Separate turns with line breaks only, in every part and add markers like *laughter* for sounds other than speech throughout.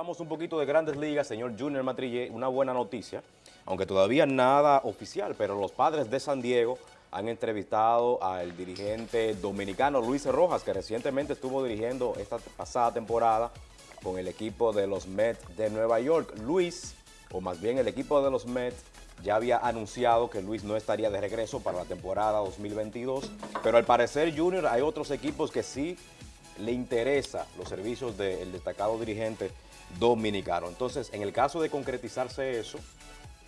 Hablamos un poquito de grandes ligas, señor Junior Matrillé, una buena noticia, aunque todavía nada oficial, pero los padres de San Diego han entrevistado al dirigente dominicano Luis Rojas, que recientemente estuvo dirigiendo esta pasada temporada con el equipo de los Mets de Nueva York. Luis, o más bien el equipo de los Mets, ya había anunciado que Luis no estaría de regreso para la temporada 2022, pero al parecer Junior hay otros equipos que sí le interesa los servicios del destacado dirigente dominicano. Entonces, en el caso de concretizarse eso,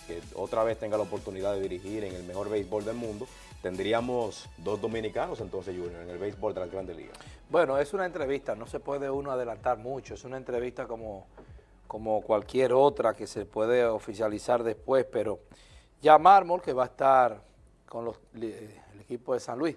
que otra vez tenga la oportunidad de dirigir en el mejor béisbol del mundo, tendríamos dos dominicanos entonces, Junior, en el béisbol de las grandes ligas.
Bueno, es una entrevista, no se puede uno adelantar mucho, es una entrevista como, como cualquier otra que se puede oficializar después, pero ya Mármol, que va a estar con los, el equipo de San Luis,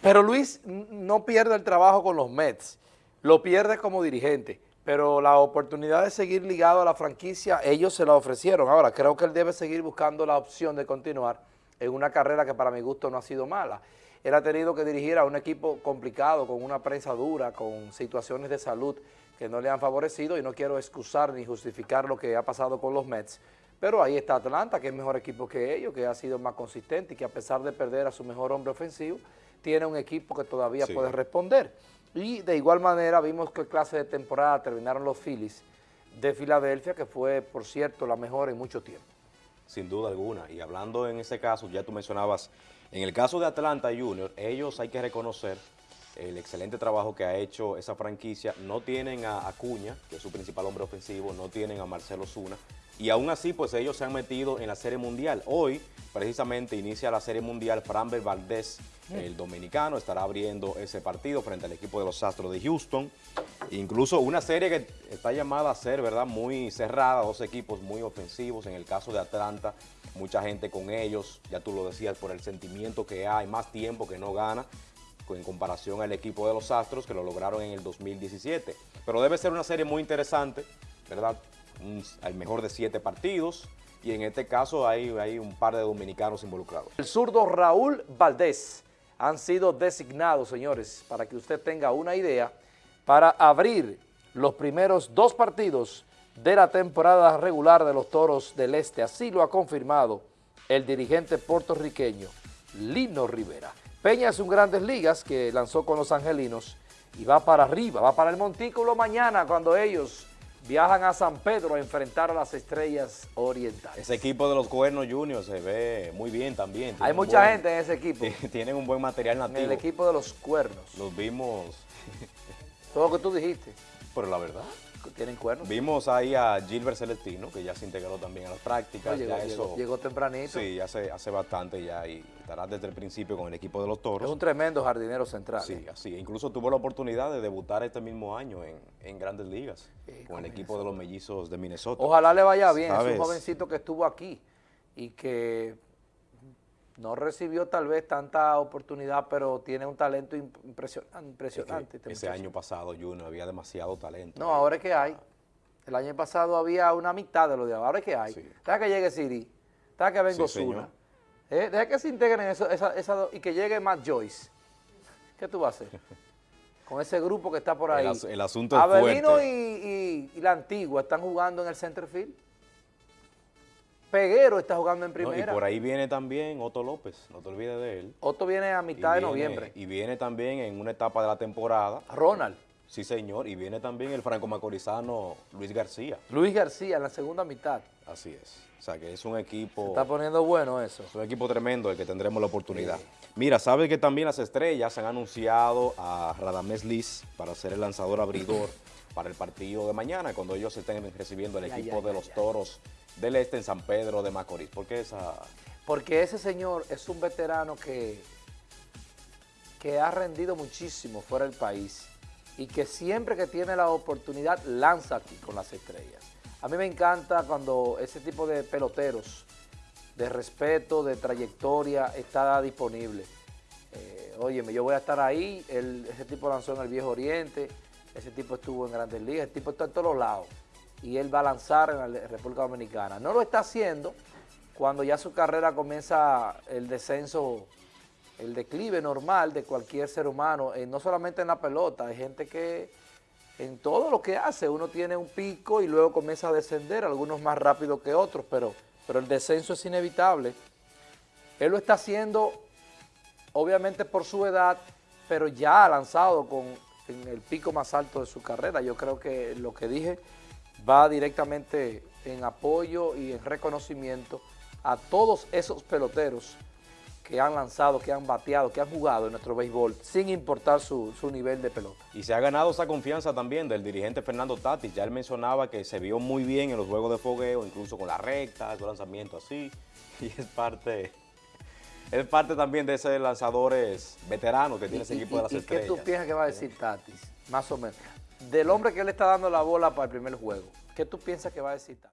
pero Luis no pierde el trabajo con los Mets, lo pierde como dirigente, pero la oportunidad de seguir ligado a la franquicia, ellos se la ofrecieron. Ahora, creo que él debe seguir buscando la opción de continuar en una carrera que para mi gusto no ha sido mala. Él ha tenido que dirigir a un equipo complicado, con una prensa dura, con situaciones de salud que no le han favorecido y no quiero excusar ni justificar lo que ha pasado con los Mets, pero ahí está Atlanta, que es mejor equipo que ellos, que ha sido más consistente y que a pesar de perder a su mejor hombre ofensivo, tiene un equipo que todavía puede responder. Y de igual manera vimos qué clase de temporada terminaron los Phillies de Filadelfia, que fue, por cierto, la mejor en mucho tiempo.
Sin duda alguna. Y hablando en ese caso, ya tú mencionabas, en el caso de Atlanta Junior, ellos hay que reconocer el excelente trabajo que ha hecho esa franquicia. No tienen a Acuña, que es su principal hombre ofensivo, no tienen a Marcelo Zuna, y aún así pues ellos se han metido en la Serie Mundial. Hoy precisamente inicia la Serie Mundial, Framber Valdés, el dominicano, estará abriendo ese partido frente al equipo de los Astros de Houston. Incluso una serie que está llamada a ser, ¿verdad?, muy cerrada, dos equipos muy ofensivos. En el caso de Atlanta, mucha gente con ellos, ya tú lo decías, por el sentimiento que hay, más tiempo que no gana en comparación al equipo de los Astros que lo lograron en el 2017. Pero debe ser una serie muy interesante, ¿verdad? hay mejor de siete partidos y en este caso hay, hay un par de dominicanos involucrados.
El zurdo Raúl Valdés han sido designados, señores, para que usted tenga una idea, para abrir los primeros dos partidos de la temporada regular de los Toros del Este. Así lo ha confirmado el dirigente puertorriqueño Lino Rivera. Peña es un Grandes Ligas que lanzó con los Angelinos y va para arriba, va para el Montículo mañana cuando ellos viajan a San Pedro a enfrentar a las estrellas orientales.
Ese equipo de los Cuernos Junior se ve muy bien también.
Hay mucha gente en ese equipo. *laughs*
Tienen un buen material nativo.
En el equipo de los Cuernos.
Los vimos.
Todo lo que tú dijiste.
Pero la verdad
tienen cuernos.
Vimos ahí a Gilbert Celestino, que ya se integró también a las prácticas.
llegó,
eso,
llegó, tempranito.
Sí, hace, hace bastante ya y estará desde el principio con el equipo de los Toros.
Es un tremendo jardinero central.
Sí, así. Incluso tuvo la oportunidad de debutar este mismo año en, en Grandes Ligas con el equipo de los Mellizos de Minnesota.
Ojalá le vaya bien. Es un jovencito que estuvo aquí y que no recibió tal vez tanta oportunidad, pero tiene un talento impresionante.
ese año pasado, Juno, había demasiado talento.
No, ahora es que hay. El año pasado había una mitad de lo de ahora. Ahora es que hay. Deja que llegue Siri. Deja que venga Osuna. ¿Eh? Deja que se integren eso, esa, y que llegue Matt Joyce. ¿Qué tú vas a hacer? *laughs* Con ese grupo que está por ahí.
El, asunto es Avelino
y, y la Antigua están jugando en el center field. Peguero está jugando en primera.
y por ahí viene también Otto López, no te olvides de él.
Otto viene a mitad de noviembre.
Y viene también en una etapa de la temporada.
Ronald.
Sí, señor, y viene también el franco-macorizano Luis García.
Luis García en la segunda mitad.
Así es. O sea, que es un equipo...
Se está poniendo bueno eso.
Es un equipo tremendo el que tendremos la oportunidad. Mira, ¿sabes que también las estrellas han anunciado a Radamés Liz para ser el lanzador abridor *clears throat* para el partido de mañana, cuando ellos estén recibiendo el equipo de los Toros del Este en San Pedro de Macorís. ¿Por qué esa...?
Porque ese señor es un veterano que, que ha rendido muchísimo fuera del país y que siempre que tiene la oportunidad lanza aquí con las estrellas. A mí me encanta cuando ese tipo de peloteros de respeto, de trayectoria, está disponible. Eh, óyeme, yo voy a estar ahí, ese tipo lanzó en el Viejo Oriente, ese tipo estuvo en Grandes Ligas, ese tipo está en todos lados y él va a lanzar en la República Dominicana. No lo está haciendo cuando ya su carrera comienza el descenso, el declive normal de cualquier ser humano, eh, no solamente en la pelota, hay gente que, en todo lo que hace. Uno tiene un pico y luego comienza a descender, algunos más rápido que otros, pero, pero el descenso es inevitable. Él lo está haciendo, obviamente por su edad, pero ya ha lanzado con en el pico más alto de su carrera. Yo creo que lo que dije va directamente en apoyo y en reconocimiento a todos esos peloteros que han lanzado, que han bateado, que han jugado en nuestro béisbol, sin importar su, nivel de pelota.
Y se ha ganado esa confianza también del dirigente Fernando Tatis. Ya él mencionaba que se vio muy bien en los juegos de fogueo, incluso con la recta, su lanzamiento así. *laughs* Y es parte, es parte también de esos lanzadores veteranos que tiene ese equipo de las estrellas.
¿Y qué tú piensas que va a decir Tatis? Más o menos. Del hombre que le está dando la bola para el primer juego. ¿Qué tú piensas que va a decir Tatis?